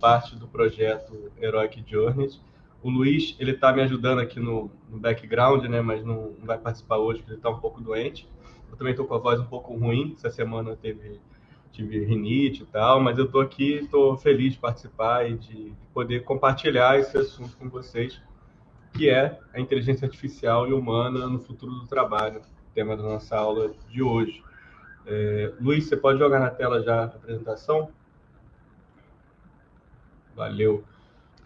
Parte do projeto Heroic Journeys. O Luiz, ele está me ajudando aqui no, no background, né, mas não, não, vai participar hoje porque ele está um pouco doente. Eu também estou com a voz um pouco ruim, essa semana teve, tive rinite e tal, mas eu estou aqui, estou feliz de participar e de poder compartilhar esse assunto com vocês, que é a inteligência artificial e humana no futuro do trabalho, tema da nossa aula de hoje. É, Luiz, você pode jogar na tela já a apresentação? Valeu.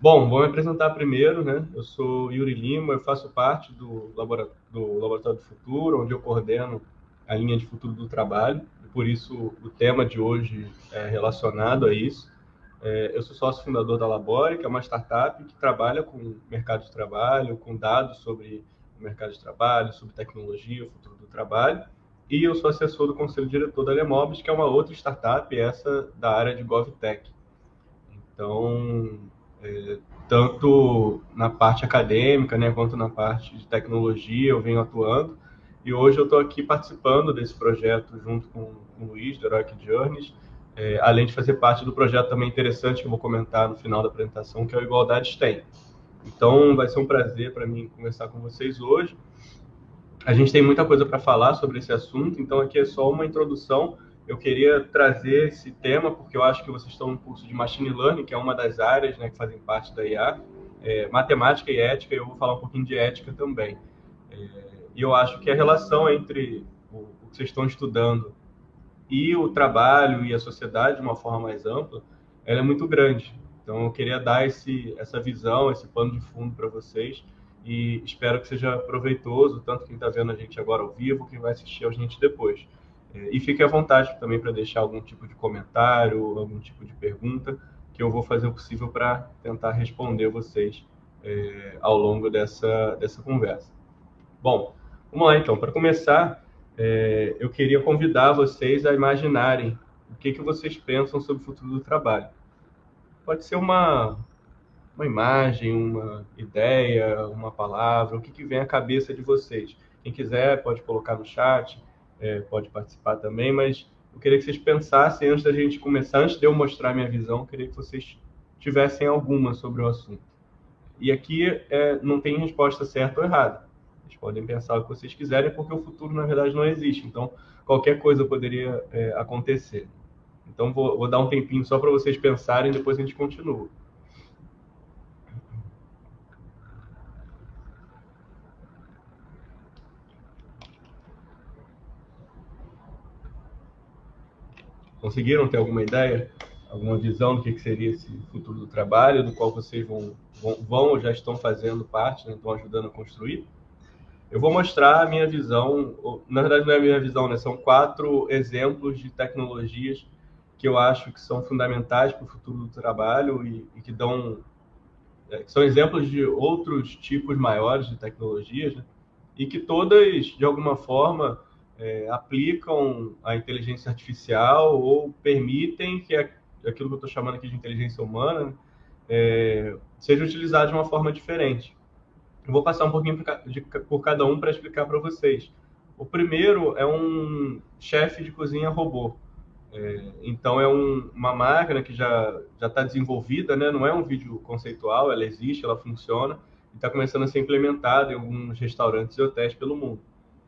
Bom, vou me apresentar primeiro, né? Eu sou Yuri Lima, eu faço parte do, laboratório do Laboratório do Futuro, onde eu coordeno a linha de futuro do trabalho, por isso o tema de hoje é relacionado a isso. É, eu sou sócio fundador da Labore, que é uma startup que trabalha com mercado de trabalho, com dados sobre o mercado de trabalho, sobre tecnologia, o futuro do trabalho, e eu sou assessor do conselho diretor da Lemobis, que é uma outra startup, essa da área de GovTech. Então, é, tanto na parte acadêmica, né, quanto na parte de tecnologia, eu venho atuando. E hoje eu estou aqui participando desse projeto junto com, com o Luiz, do Heroic Journeys, é, além de fazer parte do projeto também interessante que eu vou comentar no final da apresentação, que é o Igualdade STEM. Então, vai ser um prazer para mim conversar com vocês hoje. A gente tem muita coisa para falar sobre esse assunto, então aqui é só uma introdução eu queria trazer esse tema porque eu acho que vocês estão no curso de Machine Learning, que é uma das áreas né, que fazem parte da IA, é, matemática e ética, e eu vou falar um pouquinho de ética também. É, e eu acho que a relação entre o, o, que vocês estão estudando e o trabalho e a sociedade, de uma forma mais ampla, ela é muito grande. Então, eu queria dar esse, essa visão, esse pano de fundo para vocês, e espero que seja proveitoso, tanto quem está vendo a gente agora ao vivo, quem vai assistir a gente depois. E fique à vontade também para deixar algum tipo de comentário, algum tipo de pergunta, que eu vou fazer o possível para tentar responder vocês é, ao longo dessa, dessa conversa. Bom, vamos lá então. Para começar, é, eu queria convidar vocês a imaginarem o que, que vocês pensam sobre o futuro do trabalho. Pode ser uma, uma imagem, uma ideia, uma palavra, o que, que vem à cabeça de vocês. Quem quiser pode colocar no chat é, pode participar também, mas eu queria que vocês pensassem antes da gente começar, antes de eu mostrar minha visão, eu queria que vocês tivessem alguma sobre o assunto. E aqui é, não tem resposta certa ou errada. Vocês podem pensar o que vocês quiserem, porque o futuro, na verdade, não existe. Então, qualquer coisa poderia é, acontecer. Então, vou, vou dar um tempinho só para vocês pensarem, depois a gente continua. Conseguiram ter alguma ideia, alguma visão do que, seria esse futuro do trabalho, do qual vocês vão, vão, vão ou já estão fazendo parte, né, estão ajudando a construir? Eu vou mostrar a minha visão, na verdade não é a minha visão, né? São quatro exemplos de tecnologias que eu acho que são fundamentais para o futuro do trabalho e, e que dão é, que são exemplos de outros tipos maiores de tecnologias, né? e que todas, de alguma forma, é, aplicam a inteligência artificial ou permitem que aquilo que eu estou chamando aqui de inteligência humana é, seja utilizado de uma forma diferente. Eu vou passar um pouquinho por cada um para explicar para vocês. O primeiro é um chefe de cozinha robô. É, então é um, uma máquina que já já está desenvolvida, né? Não é um vídeo conceitual, ela existe, ela funciona e está começando a ser implementada em alguns restaurantes e hotéis pelo mundo.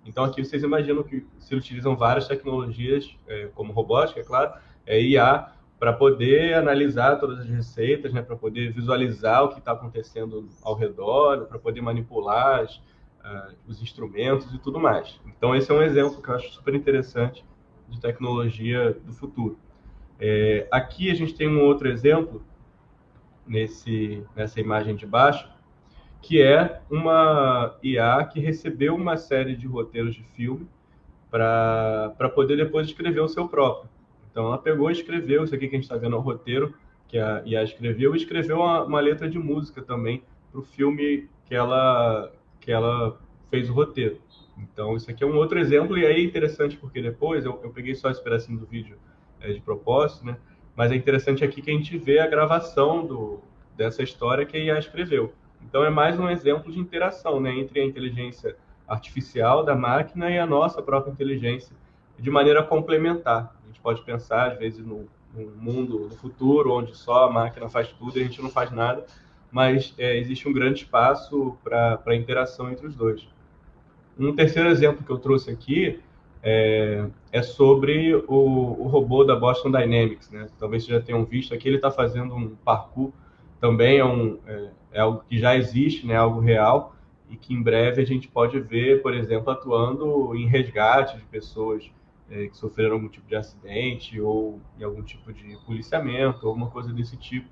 Então, aqui vocês imaginam que se utilizam várias tecnologias, é, como robótica, é claro, é, IA, para poder analisar todas as receitas, né, para poder visualizar o que está acontecendo ao redor, para poder manipular as, uh, os instrumentos e tudo mais. Então, esse é um exemplo que eu acho super interessante de tecnologia do futuro. É, aqui a gente tem um outro exemplo, nesse, nessa imagem de baixo, que é uma IA que recebeu uma série de roteiros de filme para poder depois escrever o seu próprio. Então, ela pegou e escreveu, isso aqui que a gente está vendo é o roteiro que a IA escreveu, e escreveu uma, uma letra de música também para o filme que ela, que ela fez o roteiro. Então, isso aqui é um outro exemplo, e aí é interessante porque depois, eu, eu peguei só esse pedacinho do vídeo é, de propósito, né? mas é interessante aqui que a gente vê a gravação do, dessa história que a IA escreveu. Então é mais um exemplo de interação né, entre a inteligência artificial da máquina e a nossa própria inteligência, de maneira complementar. A gente pode pensar, às vezes, no, um mundo do futuro onde só a máquina faz tudo e a gente não faz nada, mas é, existe um grande espaço para interação entre os dois. Um terceiro exemplo que eu trouxe aqui é, é sobre o, o, robô da Boston Dynamics. Né? Talvez vocês já tenham visto aqui, ele está fazendo um parkour, também é, um, é, é, algo que já existe, né? algo real, e que em breve a gente pode ver, por exemplo, atuando em resgate de pessoas é, que sofreram algum tipo de acidente ou em algum tipo de policiamento, alguma coisa desse tipo,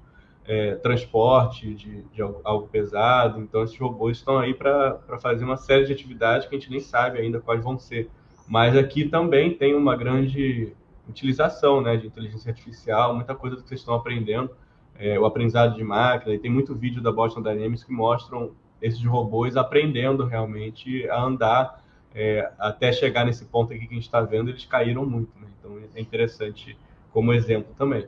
é, transporte de, de, algo pesado. Então, esses robôs estão aí para fazer uma série de atividades que a gente nem sabe ainda quais vão ser. Mas aqui também tem uma grande utilização né, de inteligência artificial, muita coisa que vocês estão aprendendo, é, o aprendizado de máquina, e tem muito vídeo da Boston Dynamics que mostram esses robôs aprendendo realmente a andar é, até chegar nesse ponto aqui que a gente está vendo, eles caíram muito. Né? Então é interessante como exemplo também.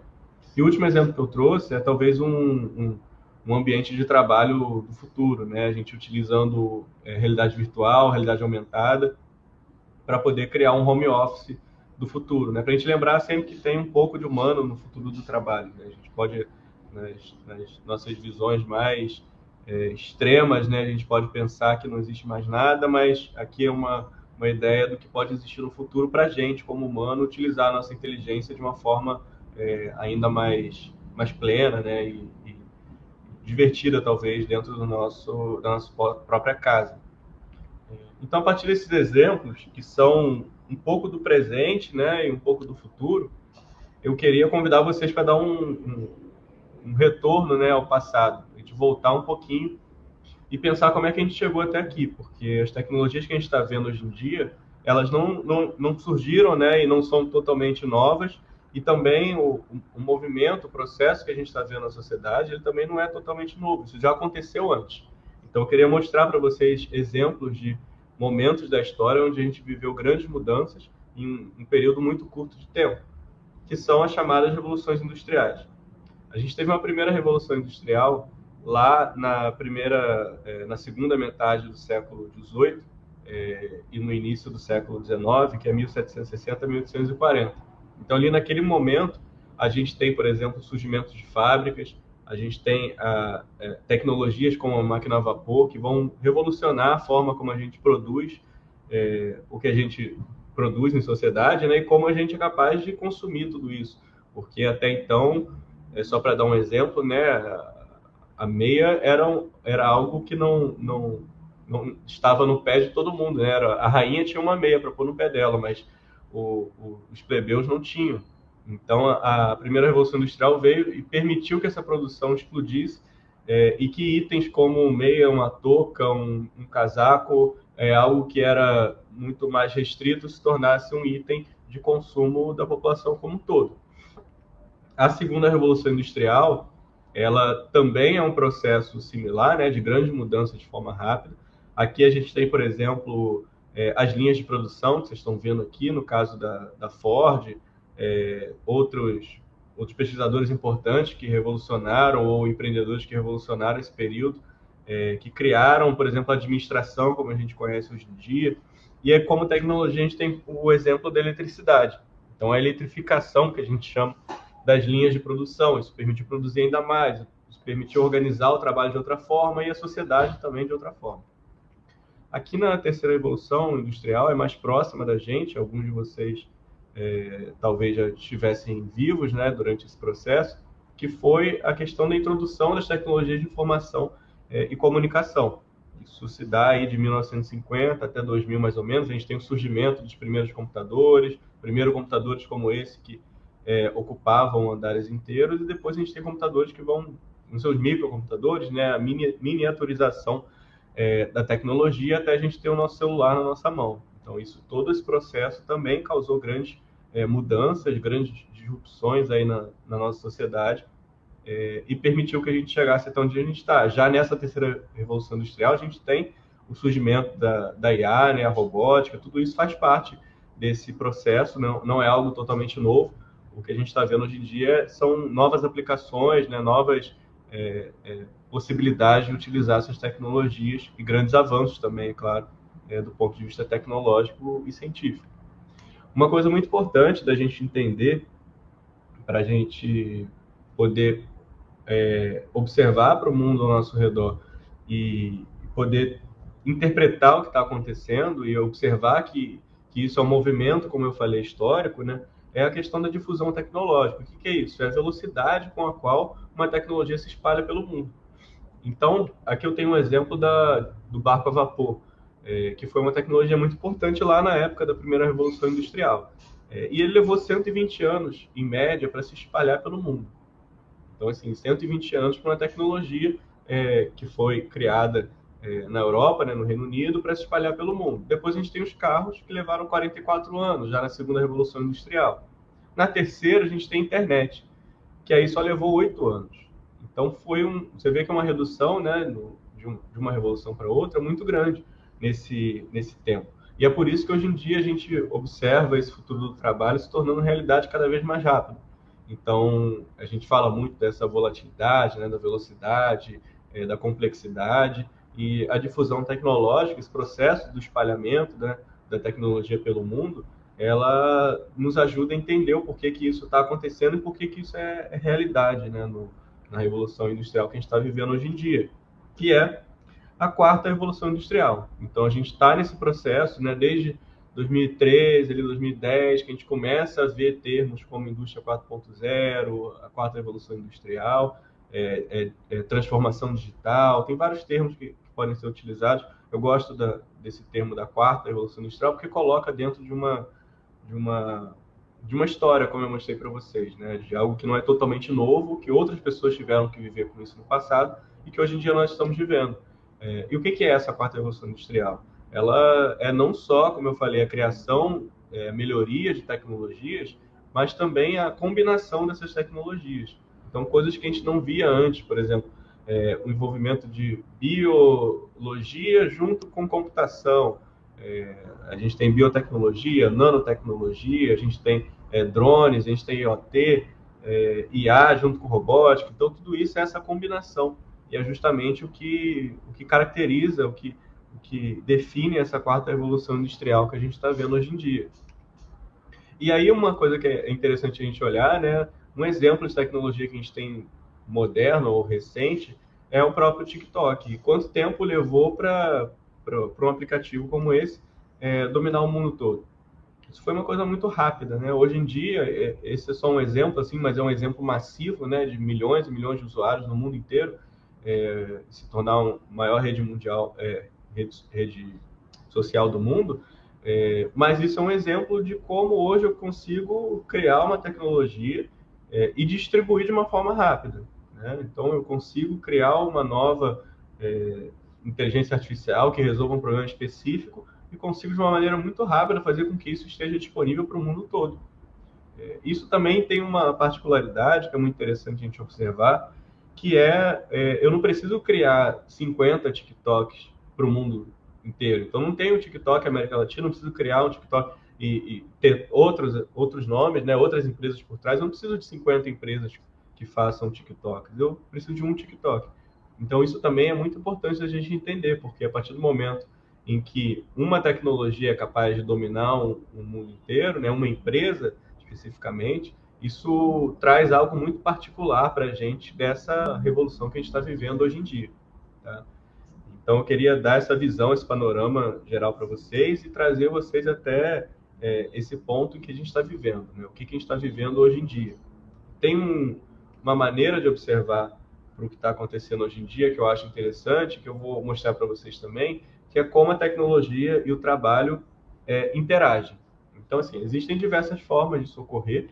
E o último exemplo que eu trouxe é talvez um, um, um ambiente de trabalho do futuro, né? A gente utilizando é, realidade virtual, realidade aumentada, para poder criar um home office do futuro, né? Para a gente lembrar sempre que tem um pouco de humano no futuro do trabalho. Né? A gente pode, nas, nas nossas visões mais é, extremas, né? A gente pode pensar que não existe mais nada, mas aqui é uma, uma ideia do que pode existir no futuro para a gente, como humano, utilizar a nossa inteligência de uma forma é, ainda mais, mais plena, né? E, e, divertida, talvez, dentro do nosso, da nossa própria casa. Então, a partir desses exemplos, que são um pouco do presente né, e um pouco do futuro, eu queria convidar vocês para dar um, um, um retorno né, ao passado voltar um pouquinho e pensar como é que a gente chegou até aqui, porque as tecnologias que a gente está vendo hoje em dia, elas não, não, não surgiram né, e não são totalmente novas, e também o, o movimento, o processo que a gente está vendo na sociedade, ele também não é totalmente novo, isso já aconteceu antes. Então, eu queria mostrar para vocês exemplos de momentos da história onde a gente viveu grandes mudanças em um período muito curto de tempo, que são as chamadas revoluções industriais. A gente teve uma primeira revolução industrial lá na primeira, é, na segunda metade do século XVIII é, e no início do século XIX, que é 1760 1840. Então, ali naquele momento, a gente tem, por exemplo, o surgimento de fábricas, a gente tem é, tecnologias como a máquina a vapor, que vão revolucionar a forma como a gente produz é, o que a gente produz em sociedade, né, e como a gente é capaz de consumir tudo isso. Porque até então, é só para dar um exemplo, né, a meia era, era algo que não, não, não estava no pé de todo mundo. Né? Era, a rainha tinha uma meia para pôr no pé dela, mas o, o, os plebeus não tinham. Então, a, a, primeira Revolução Industrial veio e permitiu que essa produção explodisse é, e que itens como meia, uma touca, um, um casaco, é, algo que era muito mais restrito, se tornasse um item de consumo da população como um todo. A segunda Revolução Industrial ela também é um processo similar, né, de grande mudança de forma rápida. Aqui a gente tem, por exemplo, é, as linhas de produção que vocês estão vendo aqui, no caso da, da Ford, é, outros, outros pesquisadores importantes que revolucionaram, ou empreendedores que revolucionaram esse período, é, que criaram, por exemplo, a administração, como a gente conhece hoje em dia. E é como tecnologia, a gente tem o exemplo da eletricidade. Então, a eletrificação, que a gente chama, das linhas de produção. Isso permitiu produzir ainda mais, isso permitiu organizar o trabalho de outra forma e a sociedade também de outra forma. Aqui na terceira revolução industrial é mais próxima da gente, alguns de vocês é, talvez já estivessem vivos né, durante esse processo, que foi a questão da introdução das tecnologias de informação é, e comunicação. Isso se dá aí de 1950 até 2000 mais ou menos. A gente tem o surgimento dos primeiros computadores, primeiros computadores como esse que é, ocupavam andares inteiros, e depois a gente tem computadores que vão, nos seus microcomputadores, né, a mini, miniaturização é, da tecnologia até a gente ter o nosso celular na nossa mão. Então, isso, todo esse processo também causou grandes é, mudanças, grandes disrupções aí na, na nossa sociedade é, e permitiu que a gente chegasse até onde a gente está. Já nessa terceira revolução industrial, a gente tem o surgimento da, da IA, né, a robótica, tudo isso faz parte desse processo, não, não é algo totalmente novo, o que a gente está vendo hoje em dia são novas aplicações, né, novas é, é, possibilidades de utilizar essas tecnologias e grandes avanços também, é claro, é, do ponto de vista tecnológico e científico. Uma coisa muito importante da gente entender para a gente poder é, observar para o mundo ao nosso redor e poder interpretar o que está acontecendo e observar que, que isso é um movimento, como eu falei, histórico, né? É a questão da difusão tecnológica. O que, que é isso? É a velocidade com a qual uma tecnologia se espalha pelo mundo. Então, aqui eu tenho um exemplo da, do barco a vapor, é, que foi uma tecnologia muito importante lá na época da primeira Revolução Industrial. É, e ele levou 120 anos, em média, para se espalhar pelo mundo. Então, assim, 120 anos para uma tecnologia é, que foi criada é, na Europa, né, no Reino Unido, para se espalhar pelo mundo. Depois a gente tem os carros, que levaram 44 anos, já na segunda Revolução Industrial. Na terceira, a gente tem a internet, que aí só levou oito anos. Então, foi um, você vê que é uma redução né, no, de, um, de uma revolução para outra muito grande nesse, nesse tempo. E é por isso que hoje em dia a gente observa esse futuro do trabalho se tornando realidade cada vez mais rápido. Então, a gente fala muito dessa volatilidade, né, da velocidade, é, da complexidade e a difusão tecnológica, esse processo do espalhamento né, da tecnologia pelo mundo, ela nos ajuda a entender o porquê que isso está acontecendo e por que isso é, é realidade né, no, na revolução industrial que a gente está vivendo hoje em dia, que é a quarta revolução industrial. Então a gente está nesse processo, né, desde 2013, ali 2010, que a gente começa a ver termos como indústria 4.0, a quarta revolução industrial, é, é, é, transformação digital, tem vários termos que podem ser utilizados. Eu gosto da, desse termo da quarta revolução industrial porque coloca dentro de uma de uma de uma história, como eu mostrei para vocês, né? de algo que não é totalmente novo, que outras pessoas tiveram que viver com isso no passado e que hoje em dia nós estamos vivendo. É, e o que, que é essa quarta revolução industrial? ela é não só, como eu falei, a criação, é, melhoria de tecnologias, mas também a combinação dessas tecnologias. Então, coisas que a gente não via antes, por exemplo, é, o envolvimento de biologia junto com computação. É, a gente tem biotecnologia, nanotecnologia, a gente tem é, drones, a gente tem IoT, é, IA junto com robótica. Então, tudo isso é essa combinação. E é justamente o que, o que caracteriza, o que que define essa quarta revolução industrial que a gente está vendo hoje em dia. E aí uma coisa que é interessante a gente olhar, né, um exemplo de tecnologia que a gente tem moderno ou recente é o próprio TikTok. E quanto tempo levou para um aplicativo como esse é, dominar o mundo todo? Isso foi uma coisa muito rápida, né? Hoje em dia, é, esse é só um exemplo, assim, mas é um exemplo massivo, né, de milhões e milhões de usuários no mundo inteiro, é, se tornar uma maior rede mundial, é, rede, rede social do mundo, é, mas isso é um exemplo de como hoje eu consigo criar uma tecnologia e distribuir de uma forma rápida. Né? Então, eu consigo criar uma nova é, inteligência artificial que resolva um problema específico e consigo, de uma maneira muito rápida, fazer com que isso esteja disponível para o mundo todo. É, isso também tem uma particularidade que é muito interessante a gente observar, que é, é eu não preciso criar 50 TikToks para o mundo inteiro. Então não tem o TikTok América Latina, não preciso criar um TikTok e, e, ter outros, outros nomes, né, outras empresas por trás. Eu não preciso de 50 empresas que façam TikTok. Eu preciso de um TikTok. Então isso também é muito importante a gente entender, porque a partir do momento em que uma tecnologia é capaz de dominar o um, um mundo inteiro, né, uma empresa especificamente, isso traz algo muito particular para a gente dessa revolução que a gente está vivendo hoje em dia. Tá? Então, eu queria dar essa visão, esse panorama geral para vocês e trazer vocês até é, esse ponto que a gente está vivendo, né? o que, que, a gente está vivendo hoje em dia. Tem um, uma maneira de observar para o que está acontecendo hoje em dia que eu acho interessante, que eu vou mostrar para vocês também, que é como a tecnologia e o trabalho é, interagem. Então, assim, existem diversas formas de socorrer,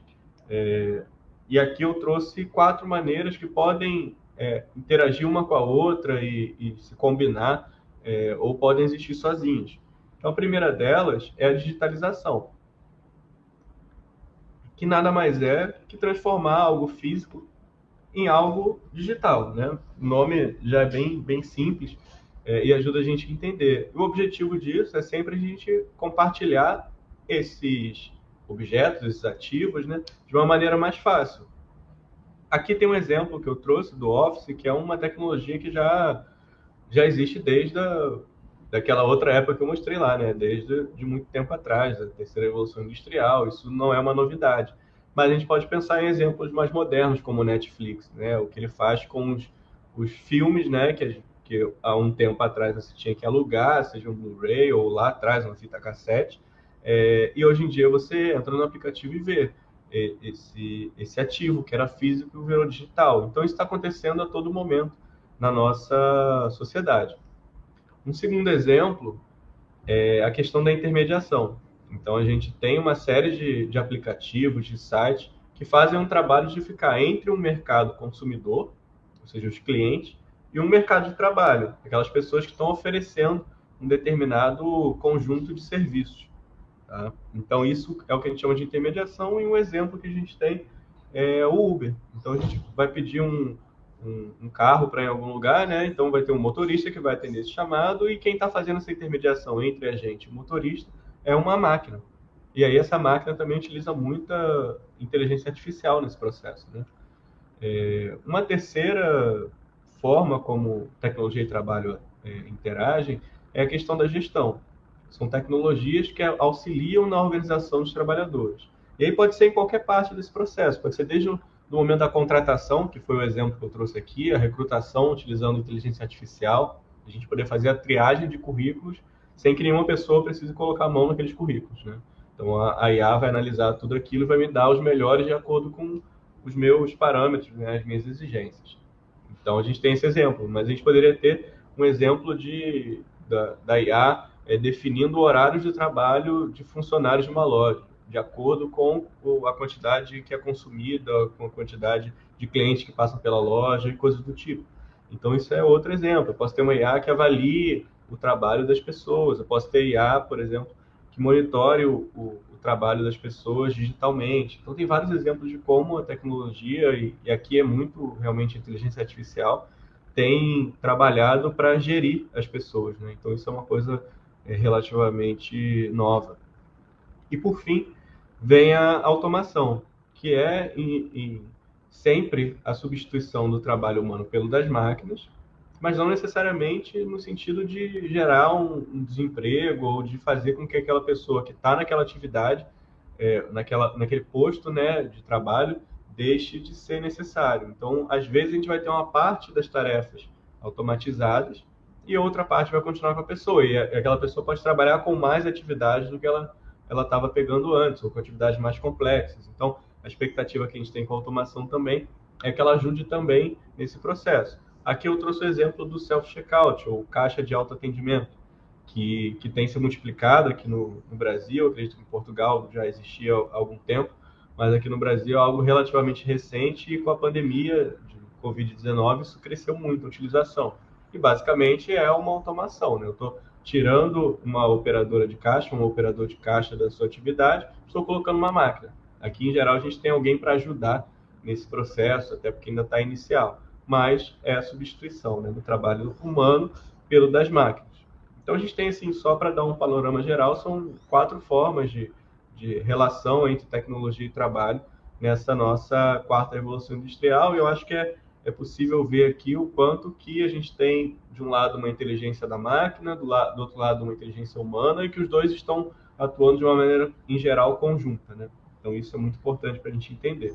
é, e aqui eu trouxe quatro maneiras que podem é, interagir uma com a outra e, e se combinar, é, ou podem existir sozinhas. Então, a primeira delas é a digitalização, que nada mais é que transformar algo físico em algo digital. Né? O nome já é bem, bem simples é, e ajuda a gente a entender. O objetivo disso é sempre a gente compartilhar esses objetos, esses ativos, né, de uma maneira mais fácil. Aqui tem um exemplo que eu trouxe do Office, que é uma tecnologia que já, já existe desde a, daquela outra época que eu mostrei lá, né? Desde de muito tempo atrás, a terceira revolução industrial. Isso não é uma novidade. Mas a gente pode pensar em exemplos mais modernos, como o Netflix, né? O que ele faz com os, os filmes, né? Que, que há um tempo atrás você tinha que alugar, seja um Blu-ray ou lá atrás uma fita cassete, é, e hoje em dia você entra no aplicativo e vê esse, esse ativo que era físico virou digital. Então isso está acontecendo a todo momento na nossa sociedade. Um segundo exemplo é a questão da intermediação. Então a gente tem uma série de, de aplicativos, de sites que fazem um trabalho de ficar entre um mercado consumidor, ou seja, os clientes, e um mercado de trabalho, aquelas pessoas que estão oferecendo um determinado conjunto de serviços. Tá? Então, isso é o que a gente chama de intermediação, e um exemplo que a gente tem é o Uber. Então, a gente vai pedir um, um, um carro para em algum lugar, né? Então, vai ter um motorista que vai atender esse chamado, e quem está fazendo essa intermediação entre a gente e o motorista é uma máquina. E aí, essa máquina também utiliza muita inteligência artificial nesse processo. Né? É, uma terceira forma como tecnologia e trabalho é, interagem é a questão da gestão. São tecnologias que auxiliam na organização dos trabalhadores. E aí pode ser em qualquer parte desse processo, pode ser desde o momento da contratação, que foi o exemplo que eu trouxe aqui, a recrutação utilizando inteligência artificial, a gente poder fazer a triagem de currículos sem que nenhuma pessoa precise colocar a mão naqueles currículos, né? Então a IA vai analisar tudo aquilo e vai me dar os melhores de acordo com os meus parâmetros, né, as minhas exigências. Então a gente tem esse exemplo, mas a gente poderia ter um exemplo de da, da IA é, definindo horários de trabalho de funcionários de uma loja, de acordo com a quantidade que é consumida, com a quantidade de clientes que passam pela loja e coisas do tipo. Então, isso é outro exemplo. Eu posso ter uma IA que avalie o trabalho das pessoas, eu posso ter IA, por exemplo, que monitore o, o, o trabalho das pessoas digitalmente. Então, tem vários exemplos de como a tecnologia, e, e aqui é muito realmente inteligência artificial, tem trabalhado para gerir as pessoas. Né? Então, isso é uma coisa é, relativamente nova. E por fim, vem a automação, que é em, em, sempre a substituição do trabalho humano pelo das máquinas, mas não necessariamente no sentido de gerar um, um desemprego ou de fazer com que aquela pessoa que está naquela atividade, é, naquela, naquele posto né, de trabalho, deixe de ser necessário. Então, às vezes, a gente vai ter uma parte das tarefas automatizadas e outra parte vai continuar com a pessoa. E aquela pessoa pode trabalhar com mais atividades do que ela ela estava pegando antes, ou com atividades mais complexas. Então, a expectativa que a gente tem com a automação também é que ela ajude também nesse processo. Aqui eu trouxe o exemplo do self-checkout, ou caixa de autoatendimento, que, que tem se multiplicado aqui no, no Brasil, acredito que em Portugal já existia há algum tempo, mas aqui no Brasil é algo relativamente recente e com a pandemia de Covid-19 isso cresceu muito a utilização que basicamente é uma automação. Né? Eu estou tirando uma operadora de caixa, um operador de caixa da sua atividade, estou colocando uma máquina. Aqui, em geral, a gente tem alguém para ajudar nesse processo, até porque ainda está inicial. Mas é a substituição né, do trabalho humano pelo das máquinas. Então, a gente tem, assim, só para dar um panorama geral, são quatro formas de, de relação entre tecnologia e trabalho nessa nossa quarta revolução industrial. E eu acho que é é possível ver aqui o quanto que a gente tem, de um lado, uma inteligência da máquina, do, lado, do outro lado, uma inteligência humana, e que os dois estão atuando de uma maneira, em geral, conjunta. Né? Então, isso é muito importante para a gente entender.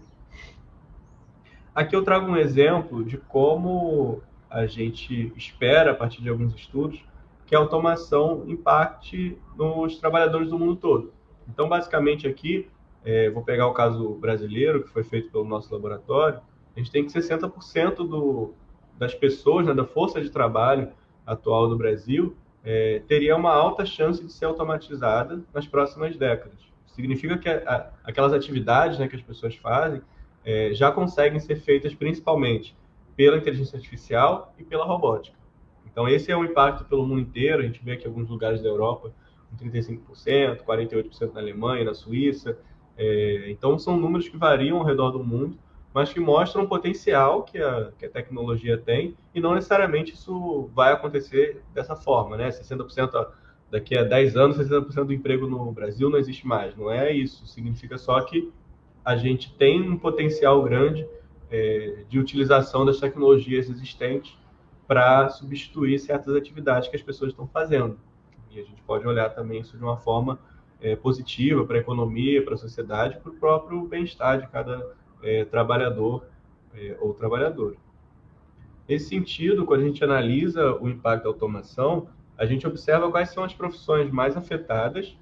Aqui eu trago um exemplo de como a gente espera, a partir de alguns estudos, que a automação impacte nos trabalhadores do mundo todo. Então, basicamente, aqui, é, vou pegar o caso brasileiro, que foi feito pelo nosso laboratório, a gente tem que 60% do, das pessoas, né, da força de trabalho atual do Brasil, é, teria uma alta chance de ser automatizada nas próximas décadas. Significa que a, a, aquelas atividades né, que as pessoas fazem é, já conseguem ser feitas principalmente pela inteligência artificial e pela robótica. Então, esse é o impacto pelo mundo inteiro. A gente vê aqui alguns lugares da Europa com 35%, 48% na Alemanha, na Suíça. É, então, são números que variam ao redor do mundo mas que mostram o potencial que a, que a tecnologia tem e não necessariamente isso vai acontecer dessa forma, né? 60% daqui a 10 anos, 60% do emprego no Brasil não existe mais. Não é isso. Significa só que a gente tem um potencial grande é, de utilização das tecnologias existentes para substituir certas atividades que as pessoas estão fazendo. E a gente pode olhar também isso de uma forma é, positiva para a economia, para a sociedade, para o próprio bem-estar de cada é, trabalhador é, ou trabalhadora. Nesse sentido, quando a gente analisa o impacto da automação, a gente observa quais são as profissões mais afetadas,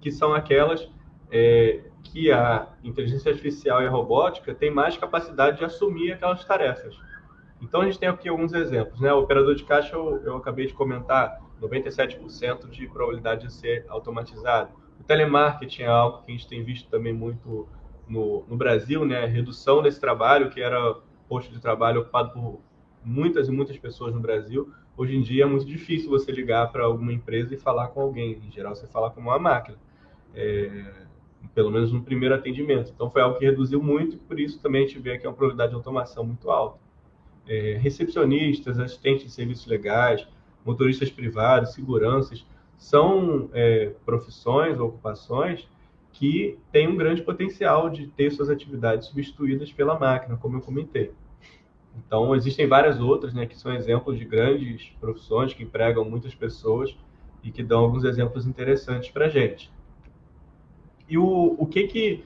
que são aquelas é, que a inteligência artificial e a robótica têm mais capacidade de assumir aquelas tarefas. Então, a gente tem aqui alguns exemplos. Né? O operador de caixa, eu, eu acabei de comentar, 97% de probabilidade de ser automatizado. O telemarketing é algo que a gente tem visto também muito no, no Brasil, né? Redução desse trabalho, que era posto de trabalho ocupado por muitas e muitas pessoas no Brasil. Hoje em dia é muito difícil você ligar para alguma empresa e falar com alguém. Em geral, você fala com uma máquina. É, pelo menos no primeiro atendimento. Então, foi algo que reduziu muito por isso também a gente vê que é uma probabilidade de automação muito alta. É, recepcionistas, assistentes de serviços legais, motoristas privados, seguranças, são é, profissões, ocupações que têm um grande potencial de ter suas atividades substituídas pela máquina, como eu comentei. Então, existem várias outras, né, que são exemplos de grandes profissões que empregam muitas pessoas e que dão alguns exemplos interessantes para a gente. E o, o que que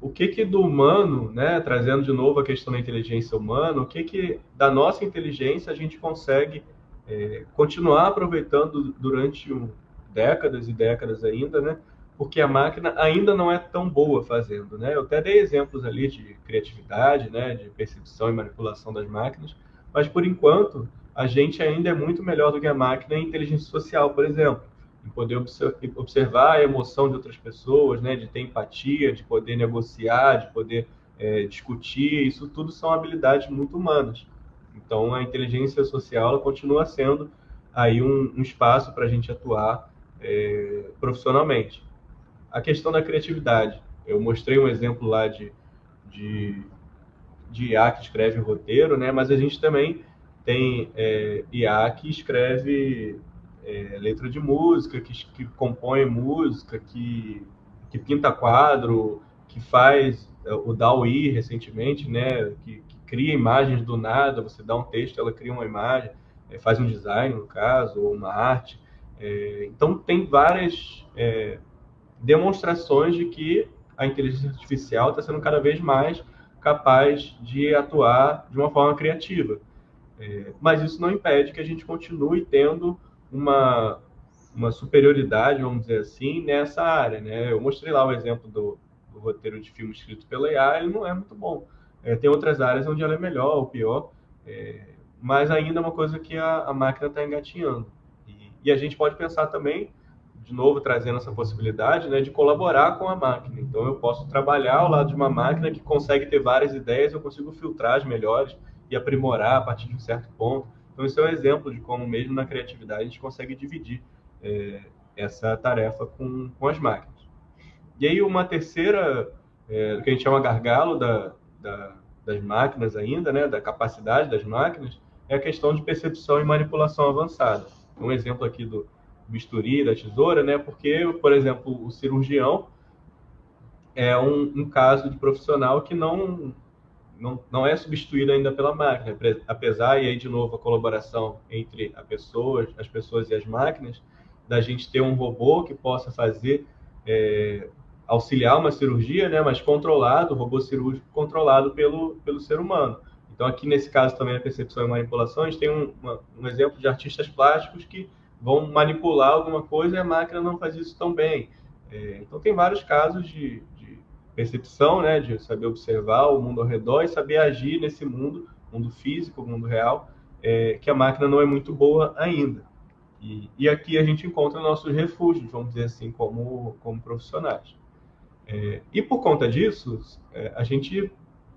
o que que do humano, né, trazendo de novo a questão da inteligência humana, o que que da nossa inteligência a gente consegue é, continuar aproveitando durante um, décadas e décadas ainda, né? Porque a máquina ainda não é tão boa fazendo, né? Eu até dei exemplos ali de criatividade, né? De percepção e manipulação das máquinas, mas por enquanto a gente ainda é muito melhor do que a máquina em inteligência social, por exemplo, em poder observar a emoção de outras pessoas, né? De ter empatia, de poder negociar, de poder é, discutir, isso tudo são habilidades muito humanas. Então, a inteligência social continua sendo aí um, um espaço para a gente atuar é, profissionalmente. A questão da criatividade. Eu mostrei um exemplo lá de, de, de IA que escreve roteiro, né? mas a gente também tem é, IA que escreve é, letra de música, que, que compõe música, que, que pinta quadro, que faz é, o DAWI recentemente, né? que, cria imagens do nada, você dá um texto, ela cria uma imagem, é, faz um design, no caso, ou uma arte. É, então, tem várias é, demonstrações de que a inteligência artificial está sendo cada vez mais capaz de atuar de uma forma criativa. É, mas isso não impede que a gente continue tendo uma, uma superioridade, vamos dizer assim, nessa área. Né? Eu mostrei lá o exemplo do, do roteiro de filme escrito pela IA, ele não é muito bom. É, tem outras áreas onde ela é melhor ou pior, é, mas ainda é uma coisa que a, a máquina está engatinhando. E, e, a gente pode pensar também, de novo, trazendo essa possibilidade né, de colaborar com a máquina. Então, eu posso trabalhar ao lado de uma máquina que consegue ter várias ideias, eu consigo filtrar as melhores e aprimorar a partir de um certo ponto. Então, isso é um exemplo de como, mesmo na criatividade, a gente consegue dividir é, essa tarefa com, com as máquinas. E aí, uma terceira, é, que a gente chama gargalo da, da, das máquinas ainda, né, da capacidade das máquinas, é a questão de percepção e manipulação avançada. Um exemplo aqui do bisturi, da tesoura, né, porque, por exemplo, o cirurgião é um, um caso de profissional que não, não, não é substituído ainda pela máquina, apesar, e aí de novo a colaboração entre a pessoa, as pessoas e as máquinas, da gente ter um robô que possa fazer é, auxiliar uma cirurgia, né, mas controlado, robô cirúrgico controlado pelo, pelo ser humano. Então, aqui nesse caso também a percepção e manipulação, a gente tem um, uma, um exemplo de artistas plásticos que vão manipular alguma coisa e a máquina não faz isso tão bem. É, então, tem vários casos de, percepção, né, de saber observar o mundo ao redor e saber agir nesse mundo, mundo físico, mundo real, é, que a máquina não é muito boa ainda. E, e aqui a gente encontra nossos refúgios, vamos dizer assim, como, como profissionais. É, e por conta disso, é, a gente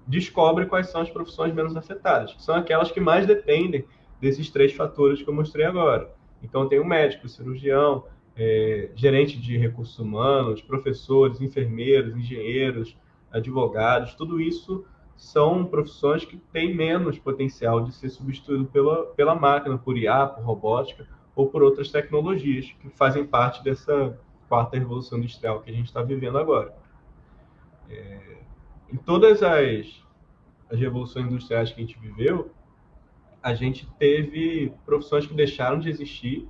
descobre quais são as profissões menos afetadas, que são aquelas que mais dependem desses três fatores que eu mostrei agora. Então, tem o médico, o cirurgião, é, gerente de recursos humanos, professores, enfermeiros, engenheiros, advogados, tudo isso são profissões que têm menos potencial de ser substituído pela, pela máquina, por IA, por robótica ou por outras tecnologias que fazem parte dessa quarta revolução industrial que a gente está vivendo agora. É, em todas as, as revoluções industriais que a gente viveu, a gente teve profissões que deixaram de existir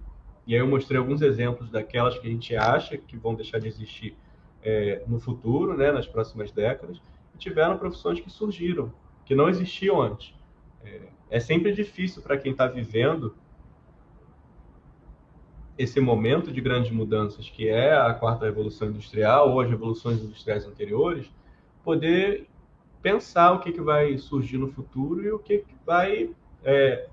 E aí eu mostrei alguns exemplos daquelas que a gente acha que vão deixar de existir é, no futuro, né, nas próximas décadas, e tiveram profissões que surgiram, que não existiam antes. É, é sempre difícil para quem está vivendo esse momento de grandes mudanças, que é a quarta revolução industrial ou as revoluções industriais anteriores, poder pensar o que, que vai surgir no futuro e o que, que vai é,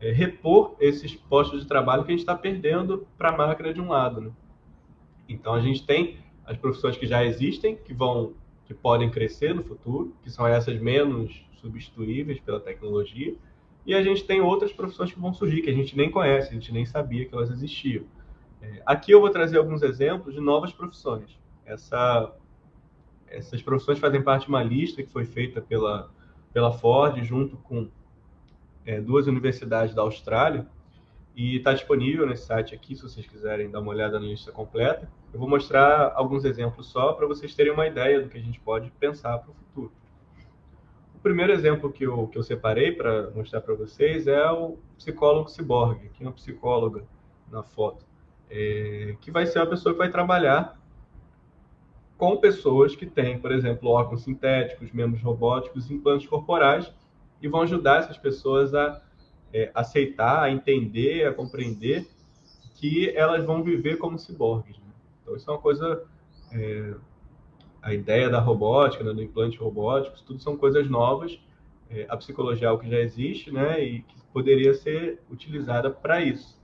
é, repor esses postos de trabalho que a gente está perdendo para a máquina de um lado. Né? Então a gente tem as profissões que já existem, que vão, que podem crescer no futuro, que são essas menos substituíveis pela tecnologia, e a gente tem outras profissões que vão surgir que a gente nem conhece, a gente nem sabia que elas existiam. É, aqui eu vou trazer alguns exemplos de novas profissões. Essa, essas profissões fazem parte de uma lista que foi feita pela, pela Ford junto com é, duas universidades da Austrália e está disponível nesse site aqui, se vocês quiserem dar uma olhada na lista completa. Eu vou mostrar alguns exemplos só para vocês terem uma ideia do que a gente pode pensar para o futuro. O primeiro exemplo que eu, que eu separei para mostrar para vocês é o psicólogo ciborgue, aqui uma psicóloga na foto, é, que vai ser uma pessoa que vai trabalhar com pessoas que têm, por exemplo, órgãos sintéticos, membros robóticos, implantes corporais, e vão ajudar essas pessoas a é, aceitar, a entender, a compreender que elas vão viver como ciborgues. Né? Então, isso é uma coisa. É, a ideia da robótica, né, do implante robótico, tudo são coisas novas. É, a psicologia é algo que já existe, né, e que poderia ser utilizada para isso.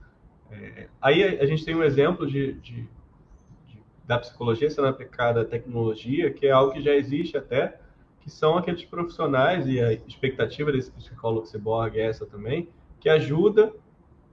É, aí a, a, gente tem um exemplo de, de, de, da psicologia sendo aplicada à tecnologia, que é algo que já existe até, que são aqueles profissionais, e a expectativa desse psicólogo ciborgue é essa também, que ajuda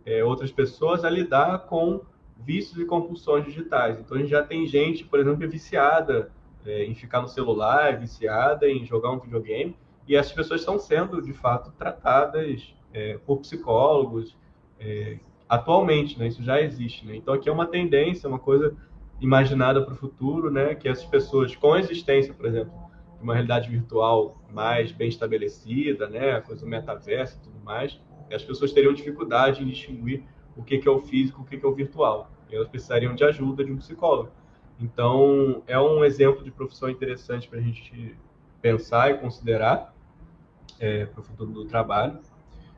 é, outras pessoas a lidar com vícios e compulsões digitais. Então, a gente já tem gente, por exemplo, viciada é, em ficar no celular, viciada em jogar um videogame, e essas pessoas estão sendo, de fato, tratadas é, por psicólogos é, atualmente, né? Isso já existe, né? Então, aqui é uma tendência, uma coisa imaginada para o futuro, né? Que essas pessoas com existência, por exemplo, uma realidade virtual mais bem estabelecida, né, a coisa do metaverso e tudo mais, as pessoas teriam dificuldade em distinguir o que, é o físico, o que, é o virtual. E elas precisariam de ajuda de um psicólogo. Então, é um exemplo de profissão interessante para a gente pensar e considerar é, para o futuro do trabalho.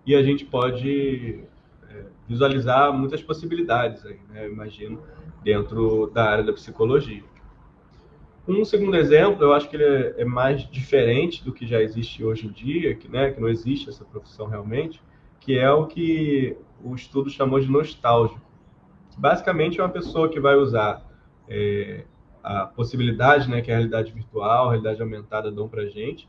E a gente pode é, visualizar muitas possibilidades aí, né, imagino, dentro da área da psicologia. Um segundo exemplo, eu acho que ele é, é, mais diferente do que já existe hoje em dia, que, né, que não existe essa profissão realmente, que é o que o estudo chamou de nostálgico. Basicamente, é uma pessoa que vai usar é, a possibilidade né, que a realidade virtual, a realidade aumentada dão para a gente,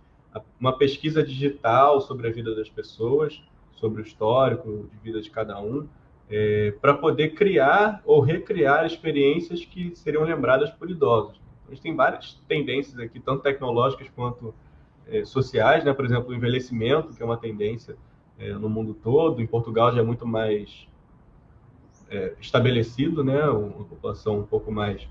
uma pesquisa digital sobre a vida das pessoas, sobre o histórico de vida de cada um, é, para poder criar ou recriar experiências que seriam lembradas por idosos. A gente tem várias tendências aqui, tanto tecnológicas quanto é, sociais, né? Por exemplo, o envelhecimento, que é uma tendência é, no mundo todo. Em Portugal já é muito mais é, estabelecido, né? Uma população um pouco mais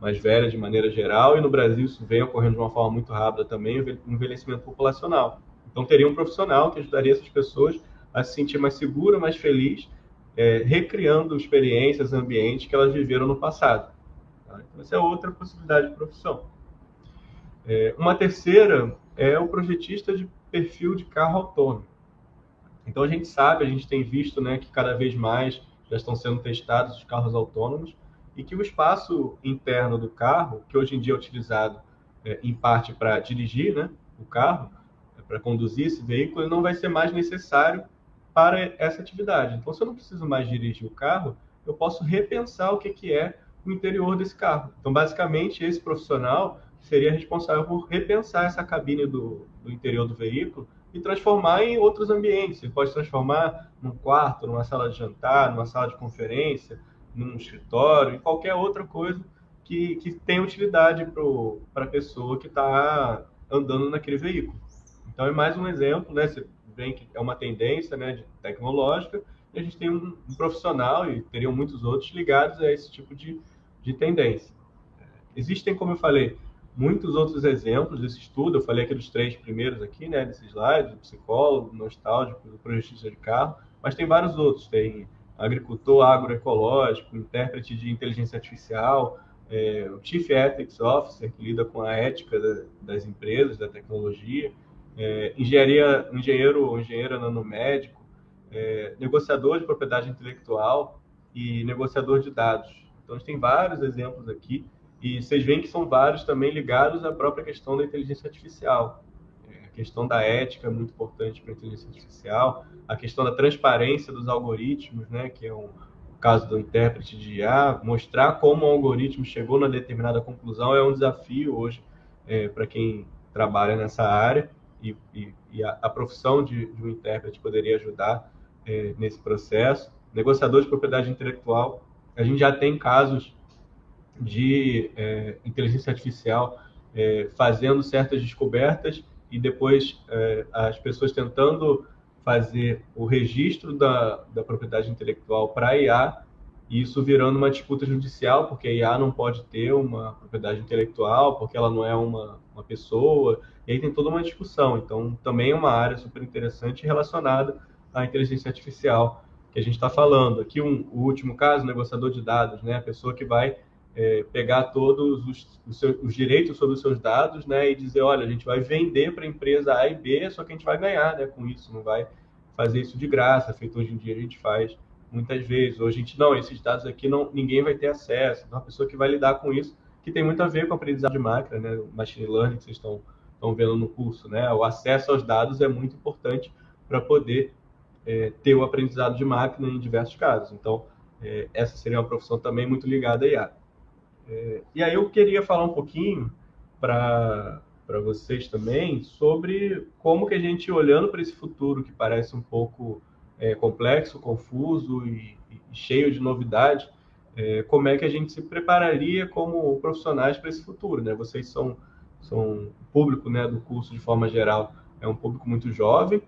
mais velha de maneira geral, e no Brasil isso vem ocorrendo de uma forma muito rápida também, o envelhecimento populacional. Então, teria um profissional que ajudaria essas pessoas a se sentir mais segura, mais feliz, é, recriando experiências, ambientes que elas viveram no passado. Tá? Então, essa é outra possibilidade de profissão. É, uma terceira é o projetista de perfil de carro autônomo. Então, a gente sabe, a gente tem visto né, que cada vez mais já estão sendo testados os carros autônomos e que o espaço interno do carro, que hoje em dia é utilizado é, em parte para dirigir né, o carro, é, para conduzir esse veículo, não vai ser mais necessário para essa atividade. Então, se eu não preciso mais dirigir o carro, eu posso repensar o que, que é no interior desse carro. Então, basicamente, esse profissional seria responsável por repensar essa cabine do, do interior do veículo e transformar em outros ambientes. Ele pode transformar num quarto, numa sala de jantar, numa sala de conferência, num escritório, em qualquer outra coisa que, que tenha utilidade para a pessoa que está andando naquele veículo. Então, é mais um exemplo, né? Você vê que é uma tendência né, tecnológica, e a gente tem um, um profissional, e teriam muitos outros, ligados a esse tipo de, de tendência. Existem, como eu falei, muitos outros exemplos desse estudo. Eu falei aqui dos três primeiros aqui, né, desse slide, psicólogo, nostálgico, do projetista de carro, mas tem vários outros. Tem agricultor agroecológico, intérprete de inteligência artificial, é, o Chief Ethics Officer, que lida com a ética da, das empresas, da tecnologia, é, engenharia, engenheiro ou engenheira nanomédico, é, negociador de propriedade intelectual e negociador de dados. Então, a gente tem vários exemplos aqui e vocês veem que são vários também ligados à própria questão da inteligência artificial. É, a questão da ética é muito importante para a inteligência artificial, a questão da transparência dos algoritmos, né, que é um caso do intérprete de IA, mostrar como o algoritmo chegou na determinada conclusão é um desafio hoje é, para quem trabalha nessa área e, e, e a, a, profissão de, de, um intérprete poderia ajudar é, nesse processo. Negociador de propriedade intelectual, a gente já tem casos de é, inteligência artificial é, fazendo certas descobertas e depois é, as pessoas tentando fazer o registro da, da propriedade intelectual para a IA e isso virando uma disputa judicial, porque a IA não pode ter uma propriedade intelectual, porque ela não é uma, uma pessoa, e aí tem toda uma discussão. Então, também é uma área super interessante relacionada à inteligência artificial que a gente está falando. Aqui, um, o último caso, negociador de dados, né? a pessoa que vai é, pegar todos os, os, seus, os, direitos sobre os seus dados, né, e dizer, olha, a gente vai vender para a empresa A e B, só que a gente vai ganhar, né, com isso, não vai fazer isso de graça, feito hoje em dia a gente faz muitas vezes. Hoje a gente não, esses dados aqui não, ninguém vai ter acesso. Então, uma pessoa que vai lidar com isso, que tem muito a ver com a aprendizado de máquina, né, machine learning que vocês estão vendo no curso, né, o acesso aos dados é muito importante para poder é, ter o aprendizado de máquina em diversos casos. Então, é, essa seria uma profissão também muito ligada a IA. É, e aí eu queria falar um pouquinho para vocês também sobre como que a gente, olhando para esse futuro que parece um pouco é, complexo, confuso e, e, cheio de novidade, é, como é que a gente se prepararia como profissionais para esse futuro, né? Vocês são, são público né, do curso de forma geral, é um público muito jovem,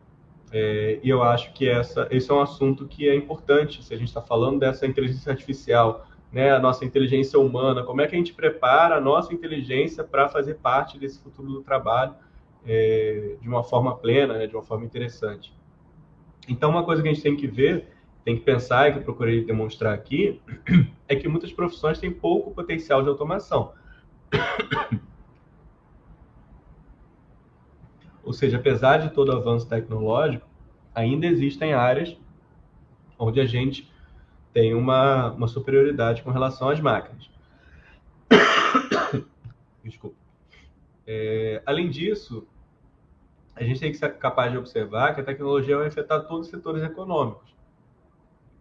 é, e eu acho que essa, esse é um assunto que é importante, se a gente está falando dessa inteligência artificial né, a nossa inteligência humana, como é que a gente prepara a nossa inteligência para fazer parte desse futuro do trabalho é, de uma forma plena, né, de uma forma interessante. Então, uma coisa que a gente tem que ver, tem que pensar, e que eu procurei demonstrar aqui, é que muitas profissões têm pouco potencial de automação. Ou seja, apesar de todo o avanço tecnológico, ainda existem áreas onde a gente tem uma, uma superioridade com relação às máquinas. Desculpa. É, além disso, a gente tem que ser capaz de observar que a tecnologia vai afetar todos os setores econômicos.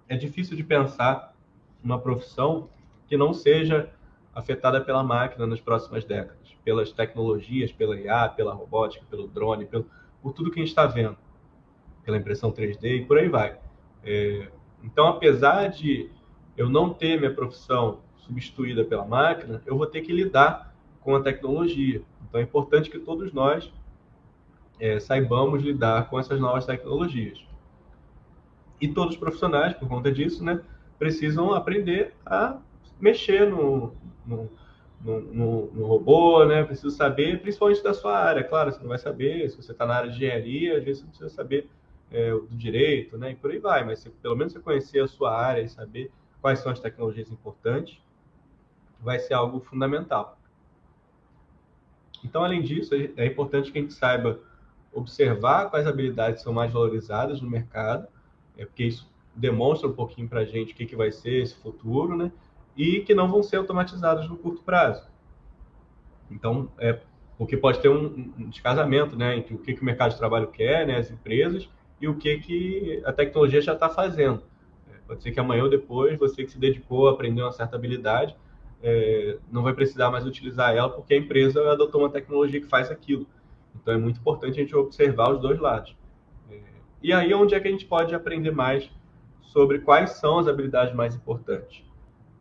É difícil de pensar uma profissão que não seja afetada pela máquina nas próximas décadas, pelas tecnologias, pela IA, pela robótica, pelo drone, pelo, por tudo que a gente está vendo, pela impressão 3D e por aí vai. É, então, apesar de eu não ter minha profissão substituída pela máquina, eu vou ter que lidar com a tecnologia. Então, é importante que todos nós é, saibamos lidar com essas novas tecnologias. E todos os profissionais, por conta disso, né, precisam aprender a mexer no, no, no, no robô, né? Precisa saber, principalmente da sua área. Claro, você não vai saber, se você está na área de engenharia, às vezes você precisa saber é, do direito, né? E por aí vai. Mas se, pelo menos você conhecer a sua área e saber quais são as tecnologias importantes, vai ser algo fundamental. Então, além disso, é importante que a gente saiba observar quais habilidades são mais valorizadas no mercado, é porque isso demonstra um pouquinho para a gente o que, que vai ser esse futuro, né? E que não vão ser automatizadas no curto prazo. Então, é porque pode ter um, descasamento, né, entre o que, que o mercado de trabalho quer, né, as empresas, e o que, que a tecnologia já está fazendo. É, pode ser que amanhã ou depois você que se dedicou a aprender uma certa habilidade é, não vai precisar mais utilizar ela porque a empresa adotou uma tecnologia que faz aquilo. Então é muito importante a gente observar os dois lados. É, e aí onde é que a gente pode aprender mais sobre quais são as habilidades mais importantes?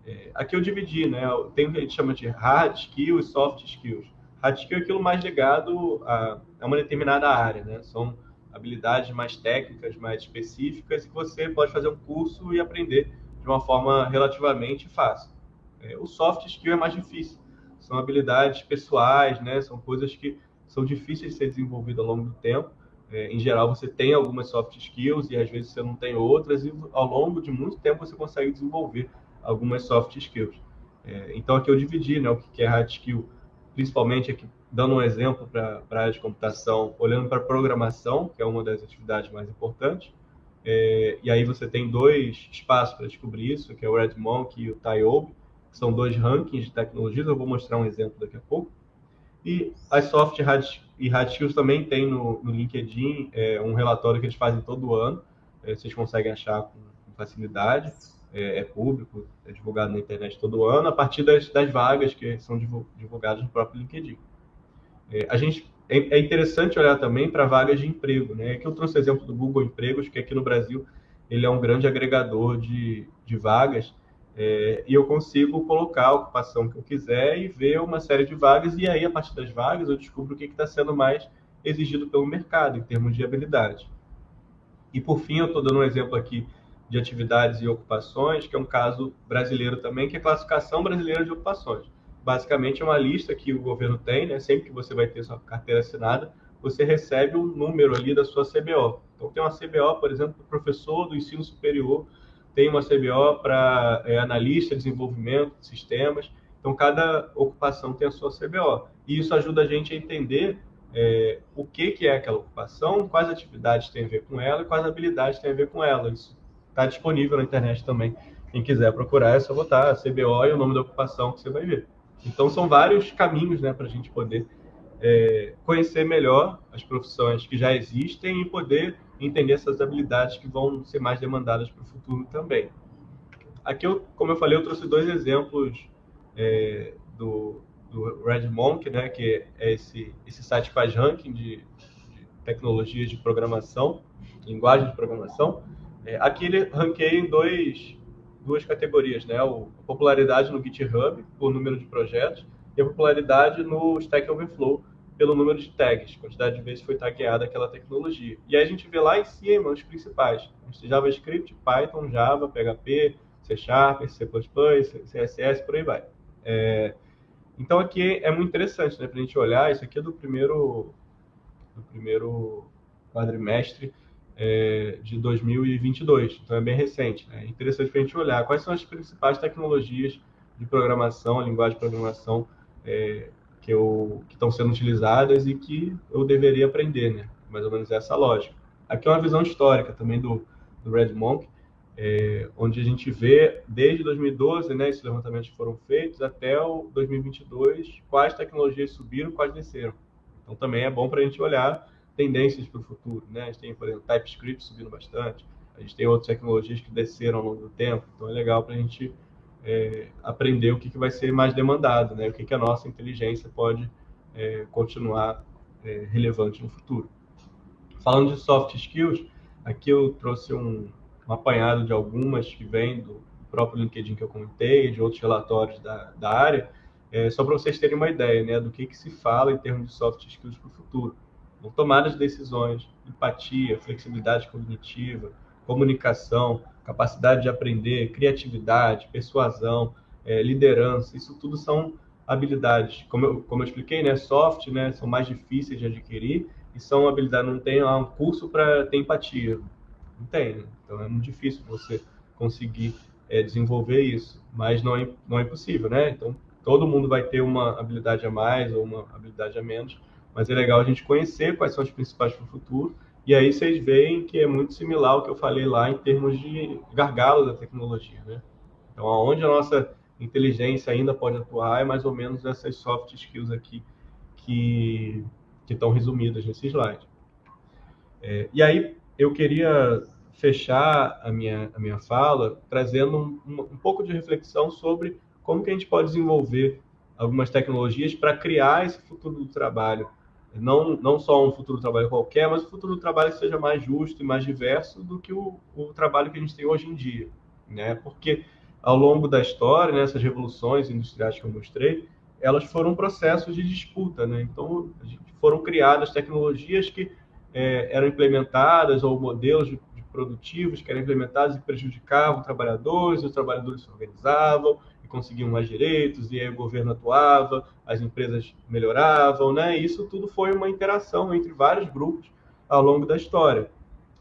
É, aqui eu dividi, né? Tem o que a gente chama de hard skills e soft skills. Hard skill é aquilo mais ligado a, a uma determinada área, né? São habilidades mais técnicas, mais específicas, que você pode fazer um curso e aprender de uma forma relativamente fácil. É, o soft skill é mais difícil. São habilidades pessoais, né? São coisas que são difíceis de ser desenvolvidas ao longo do tempo, é, em geral, você tem algumas soft skills e às vezes você não tem outras, e ao longo de muito tempo você consegue desenvolver algumas soft skills. É, então, aqui eu dividi né, o que é hard skill, principalmente aqui, dando um exemplo para a área de computação, olhando para programação, que é uma das atividades mais importantes. É, e aí você tem dois espaços para descobrir isso, que é o RedMonk e o TIOB, que são dois rankings de tecnologias. Eu vou mostrar um exemplo daqui a pouco. E as soft hard, e hard skills também tem no, no LinkedIn é, um relatório que eles fazem todo ano. É, vocês conseguem achar com facilidade. É, é, público, é divulgado na internet todo ano, a partir das, das vagas que são divulgadas no próprio LinkedIn. É, a gente é, é interessante olhar também para vagas de emprego, né? Aqui eu trouxe o exemplo do Google Empregos, que aqui no Brasil ele é um grande agregador de, de vagas é, e eu consigo colocar a ocupação que eu quiser e ver uma série de vagas, e aí, a partir das vagas, eu descubro o que está sendo mais exigido pelo mercado, em termos de habilidade. E, por fim, eu estou dando um exemplo aqui de atividades e ocupações, que é um caso brasileiro também, que é a classificação brasileira de ocupações. Basicamente, é uma lista que o governo tem, né? sempre que você vai ter sua carteira assinada, você recebe um número ali da sua CBO. Então, tem uma CBO, por exemplo, professor do ensino superior tem uma CBO para é, analista de desenvolvimento de sistemas. Então, cada ocupação tem a sua CBO. E isso ajuda a gente a entender é, o que, que é aquela ocupação, quais atividades tem a ver com ela e quais habilidades tem a ver com ela. Isso está disponível na internet também. Quem quiser procurar, é só botar CBO e o nome da ocupação que você vai ver. Então, são vários caminhos né, para a gente poder é, conhecer melhor as profissões que já existem e poder entender essas habilidades que vão ser mais demandadas para o futuro também. Aqui, eu, como eu falei, eu trouxe dois exemplos é, do, do Red Monk, né, que é esse, esse site que faz ranking de, de tecnologias de programação, linguagem de programação. É, aqui ele ranqueia em dois, duas categorias, né, o, a popularidade no GitHub, por número de projetos, e a popularidade no Stack Overflow, pelo número de tags, quantidade de vezes foi tagueada aquela tecnologia. E aí a gente vê lá em cima os principais: JavaScript, Python, Java, PHP, C Sharp, C++, CSS, por aí vai. É, então aqui é muito interessante, né, para a gente olhar. Isso aqui é do primeiro, do primeiro quadrimestre é, de 2022, então é bem recente. Né? É interessante para a gente olhar quais são as principais tecnologias de programação, a linguagem de programação é, que que estão sendo utilizadas e que eu deveria aprender, né? Mais ou menos essa lógica. Aqui é uma visão histórica também do, do Red Monk, é, onde a gente vê desde 2012, né, esses levantamentos foram feitos até o 2022, quais tecnologias subiram, quais desceram. Então também é bom para a gente olhar tendências para o futuro, né? A gente tem, por exemplo, TypeScript subindo bastante, a gente tem outras tecnologias que desceram ao longo do tempo, então é legal para a gente é, aprender o que, que vai ser mais demandado, né? o que, que a nossa inteligência pode é, continuar é, relevante no futuro. Falando de soft skills, aqui eu trouxe um, um apanhado de algumas que vêm do próprio LinkedIn que eu comentei, de outros relatórios da, da área, é, só para vocês terem uma ideia né, do que, que se fala em termos de soft skills para o futuro. Então, tomada de decisões, empatia, flexibilidade cognitiva, comunicação, capacidade de aprender, criatividade, persuasão, é, liderança, isso tudo são habilidades, como eu, como eu expliquei, né, soft, né, são mais difíceis de adquirir e são habilidades, não tem um curso para ter empatia, não tem, né? então é muito difícil você conseguir é, desenvolver isso, mas não é, não é impossível, né, então todo mundo vai ter uma habilidade a mais ou uma habilidade a menos, mas é legal a gente conhecer quais são as principais para o futuro e aí vocês veem que é muito similar ao que eu falei lá em termos de gargalo da tecnologia, né? Então, aonde a nossa inteligência ainda pode atuar é mais ou menos essas soft skills aqui que, que estão resumidas nesse slide. É, e aí, eu queria fechar a minha, a minha fala trazendo um, um pouco de reflexão sobre como que a gente pode desenvolver algumas tecnologias para criar esse futuro do trabalho não, não só um futuro trabalho qualquer, mas um futuro trabalho que seja mais justo e mais diverso do que o, o trabalho que a gente tem hoje em dia, né? Porque ao longo da história, né, essas revoluções industriais que eu mostrei, elas foram processos de disputa, né? Então, foram criadas tecnologias que é, eram implementadas ou modelos de, de produtivos que eram implementados e prejudicavam trabalhadores, os trabalhadores se organizavam, conseguiam mais direitos, e aí o governo atuava, as empresas melhoravam, né? Isso tudo foi uma interação entre vários grupos ao longo da história.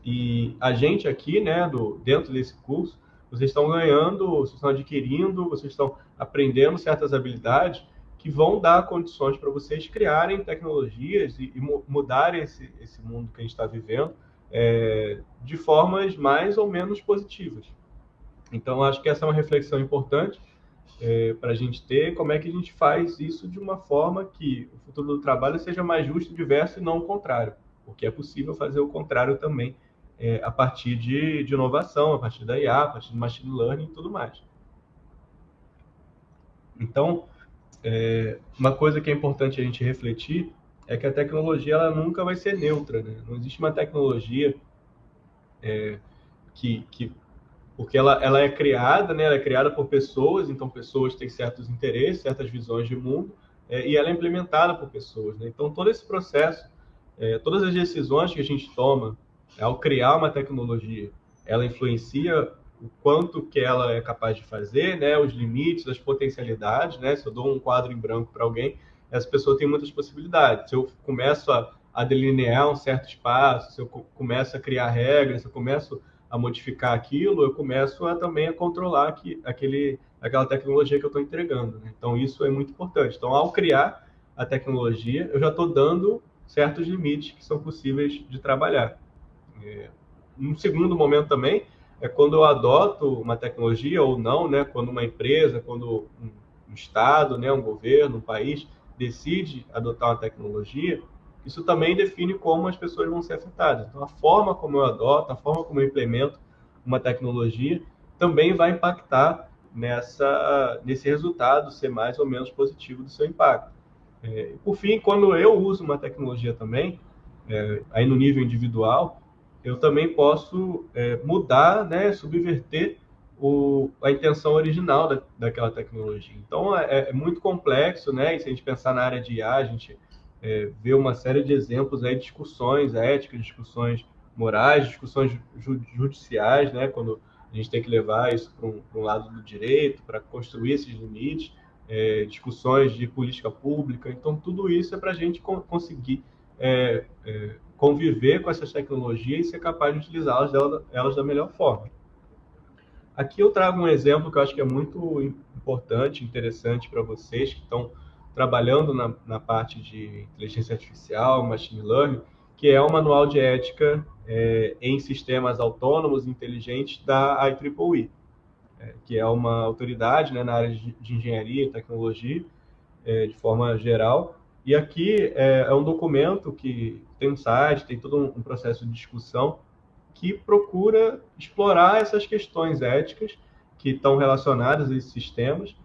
E a gente aqui, né, do, dentro desse curso, vocês estão ganhando, vocês estão adquirindo, vocês estão aprendendo certas habilidades que vão dar condições para vocês criarem tecnologias e, e mudarem esse, esse mundo que a gente está vivendo é, de formas mais ou menos positivas. Então, acho que essa é uma reflexão importante é, para a gente ter, como é que a gente faz isso de uma forma que o futuro do trabalho seja mais justo, diverso e não o contrário, porque é possível fazer o contrário também é, a partir de, de, inovação, a partir da IA, a partir do machine learning e tudo mais. Então, é, uma coisa que é importante a gente refletir é que a tecnologia ela nunca vai ser neutra, né? Não existe uma tecnologia é, que, que porque ela, ela é criada, né? Ela é criada por pessoas, então pessoas têm certos interesses, certas visões de mundo, é, e ela é implementada por pessoas, né? Então todo esse processo, é, todas as decisões que a gente toma ao criar uma tecnologia, ela influencia o quanto que ela é capaz de fazer, né? Os limites, as potencialidades, né? Se eu dou um quadro em branco para alguém, essa pessoa tem muitas possibilidades. Se eu começo a, a delinear um certo espaço, se eu começo a criar regras, se eu começo a modificar aquilo, eu começo a, também a controlar que, aquele, aquela tecnologia que eu estou entregando. Né? Então, isso é muito importante. Então, ao criar a tecnologia, eu já estou dando certos limites que são possíveis de trabalhar. É, um segundo momento também é quando eu adoto uma tecnologia ou não, né? quando uma empresa, quando um, Estado, né? um governo, um país decide adotar uma tecnologia, isso também define como as pessoas vão ser afetadas. Então, a forma como eu adoto, a forma como eu implemento uma tecnologia também vai impactar nessa, nesse resultado ser mais ou menos positivo do seu impacto. É, por fim, quando eu uso uma tecnologia também, é, aí no nível individual, eu também posso é, mudar, né, subverter o, a intenção original da, daquela tecnologia. Então, é, é, muito complexo, né? E se a gente pensar na área de IA, a gente é, ver uma série de exemplos aí, discussões éticas, discussões morais, discussões judiciais, né, quando a gente tem que levar isso para um, um, lado do direito, para construir esses limites, é, discussões de política pública. Então, tudo isso é para a gente conseguir é, é, conviver com essas tecnologias e ser capaz de utilizá-las elas da melhor forma. Aqui eu trago um exemplo que eu acho que é muito importante, interessante para vocês que estão trabalhando na, na parte de inteligência artificial, machine learning, que é o Manual de Ética é, em Sistemas Autônomos e Inteligentes da IEEE, é, que é uma autoridade né, na área de, de engenharia e tecnologia, é, de forma geral. E aqui é, é, um documento que tem um site, tem todo um, um processo de discussão que procura explorar essas questões éticas que estão relacionadas a esses sistemas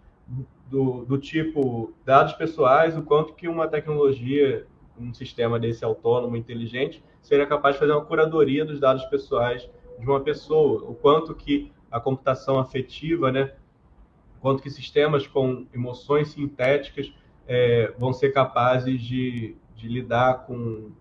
do, do tipo dados pessoais, o quanto que uma tecnologia, um sistema desse autônomo, inteligente, seria capaz de fazer uma curadoria dos dados pessoais de uma pessoa, o quanto que a computação afetiva, né, quanto que sistemas com emoções sintéticas é, vão ser capazes de, de lidar com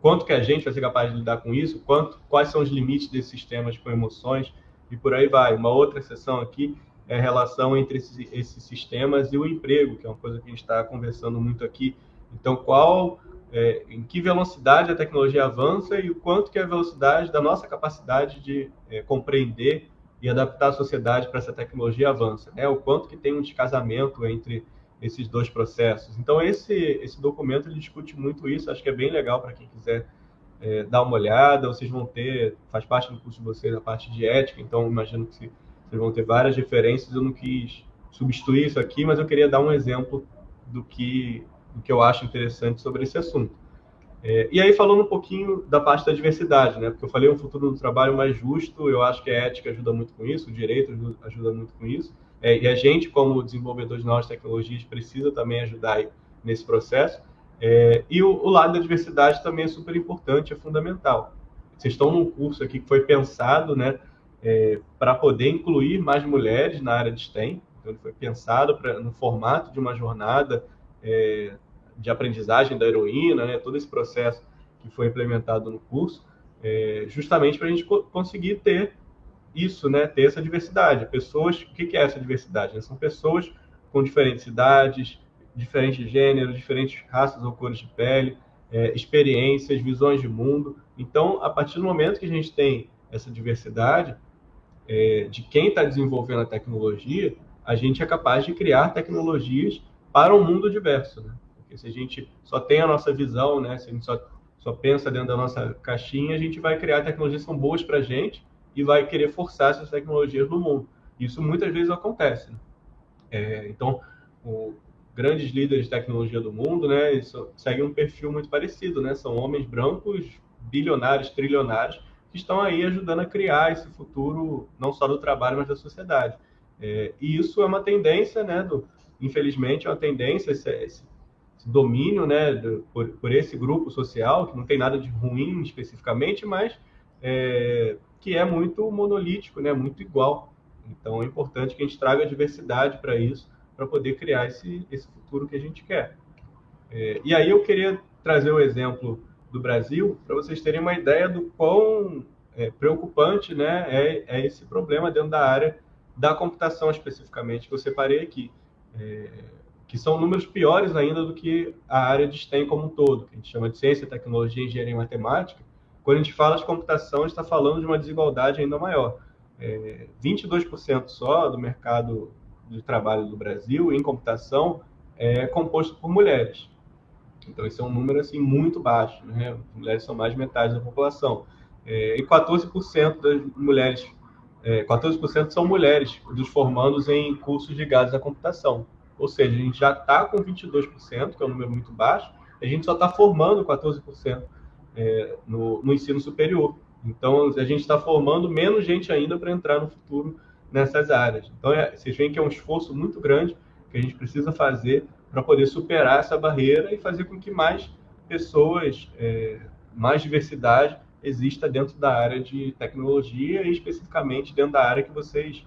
quanto que a gente vai ser capaz de lidar com isso, quanto, quais são os limites desses sistemas com emoções e por aí vai. Uma outra sessão aqui é relação entre esses, esses, sistemas e o emprego, que é uma coisa que a gente está conversando muito aqui. Então, qual, é, em que velocidade a tecnologia avança e o quanto que é a velocidade da nossa capacidade de é, compreender e adaptar a sociedade para essa tecnologia avança, né? O quanto que tem um descasamento entre esses dois processos. Então, esse, esse documento ele discute muito isso, acho que é bem legal para quem quiser é, dar uma olhada, vocês vão ter, faz parte do curso de vocês a parte de ética, então imagino que se vocês vão ter várias referências. Eu não quis substituir isso aqui, mas eu queria dar um exemplo do que, do que eu acho interessante sobre esse assunto. É, e aí, falando um pouquinho da parte da diversidade, né? Porque eu falei um futuro do trabalho mais justo, eu acho que a ética ajuda muito com isso, o direito ajuda, muito com isso. É, e a gente, como desenvolvedor de novas tecnologias, precisa também ajudar nesse processo. É, e o, o, lado da diversidade também é super importante, é fundamental. Vocês estão num curso aqui que foi pensado, né? É, para poder incluir mais mulheres na área de STEM. Então, ele foi pensado pra, no formato de uma jornada é, de aprendizagem da heroína, né, todo esse processo que foi implementado no curso, é, justamente para a gente co conseguir ter isso, né, ter essa diversidade. Pessoas, o que, que é essa diversidade? Né? São pessoas com diferentes idades, diferentes gêneros, diferentes raças ou cores de pele, é, experiências, visões de mundo. Então, a partir do momento que a gente tem essa diversidade é, de quem está desenvolvendo a tecnologia, a gente é capaz de criar tecnologias para um mundo diverso. Né? Porque se a gente só tem a nossa visão, né, se a gente só, só pensa dentro da nossa caixinha, a gente vai criar tecnologias que são boas para a gente e vai querer forçar essas tecnologias no mundo. Isso muitas vezes acontece. Né? É, então, o, grandes líderes de tecnologia do mundo, né, seguem um perfil muito parecido, né? São homens brancos, bilionários, trilionários, que estão aí ajudando a criar esse futuro não só do trabalho, mas da sociedade. É, e isso é uma tendência, né? Do, infelizmente, é uma tendência esse, esse, domínio, né? Do, por, por, esse grupo social que não tem nada de ruim especificamente, mas é, que é muito monolítico, né? Muito igual. Então, é importante que a gente traga diversidade para isso para poder criar esse, esse futuro que a gente quer. É, e aí eu queria trazer o exemplo do Brasil para vocês terem uma ideia do quão é, preocupante né, é, é, esse problema dentro da área da computação especificamente que eu separei aqui. É, que são números piores ainda do que a área de STEM como um todo, que a gente chama de ciência, tecnologia, engenharia e matemática. Quando a gente fala de computação, a gente está falando de uma desigualdade ainda maior. É, 22% só do mercado de trabalho do Brasil em computação é composto por mulheres. Então, esse é um número assim muito baixo. Né? Mulheres são mais de metade da população. É, e 14% das mulheres, é, 14% são mulheres dos formandos em cursos ligados à computação. Ou seja, a gente já está com 22%, que é um número muito baixo, a gente só está formando 14% é, no, no ensino superior. Então, a gente está formando menos gente ainda para entrar no futuro nessas áreas. Então, é, vocês veem que é um esforço muito grande que a gente precisa fazer para poder superar essa barreira e fazer com que mais pessoas, é, mais diversidade exista dentro da área de tecnologia e especificamente dentro da área que vocês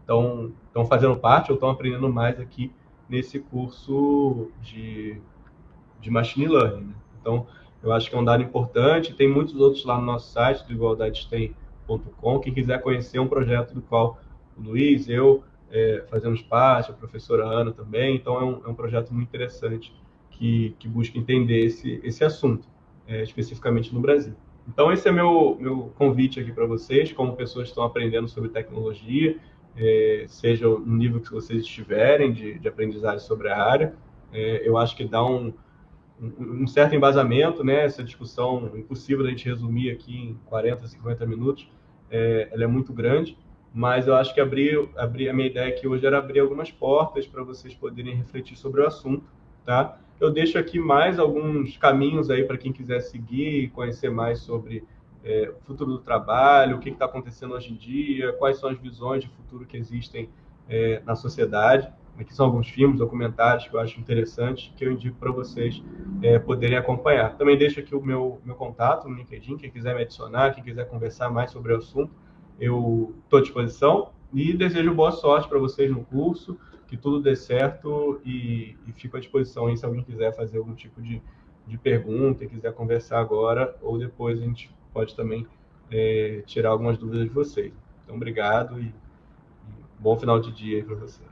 estão é, fazendo parte ou estão aprendendo mais aqui nesse curso de, de Machine Learning. Né? Então, eu acho que é um dado importante. Tem muitos outros lá no nosso site do Igualdade Tem www.professor.com. Quem quiser conhecer um projeto do qual o Luiz, eu é, fazemos parte, a professora Ana também, então é um, é um projeto muito interessante que, que busca entender esse, esse assunto, é, especificamente no Brasil. Então, esse é meu, meu convite aqui para vocês, como pessoas que estão aprendendo sobre tecnologia, é, seja no nível que vocês estiverem de, de aprendizagem sobre a área. É, eu acho que dá um, um, certo embasamento, né? Essa discussão impossível da gente resumir aqui em 40, 50 minutos, é, ela é muito grande, mas eu acho que abrir, abrir a minha ideia aqui hoje era abrir algumas portas para vocês poderem refletir sobre o assunto, tá? Eu deixo aqui mais alguns caminhos aí para quem quiser seguir e conhecer mais sobre é, o futuro do trabalho, o que está acontecendo hoje em dia, quais são as visões de futuro que existem é, na sociedade. Aqui são alguns filmes, documentários que eu acho interessantes, que eu indico para vocês é, poderem acompanhar. Também deixo aqui o meu, meu contato no LinkedIn, quem quiser me adicionar, quem quiser conversar mais sobre o assunto, eu estou à disposição. E desejo boa sorte para vocês no curso, que tudo dê certo e, e fico à disposição aí se alguém quiser fazer algum tipo de, de pergunta e quiser conversar agora ou depois a gente pode também é, tirar algumas dúvidas de vocês. Então, obrigado e, e bom final de dia para vocês.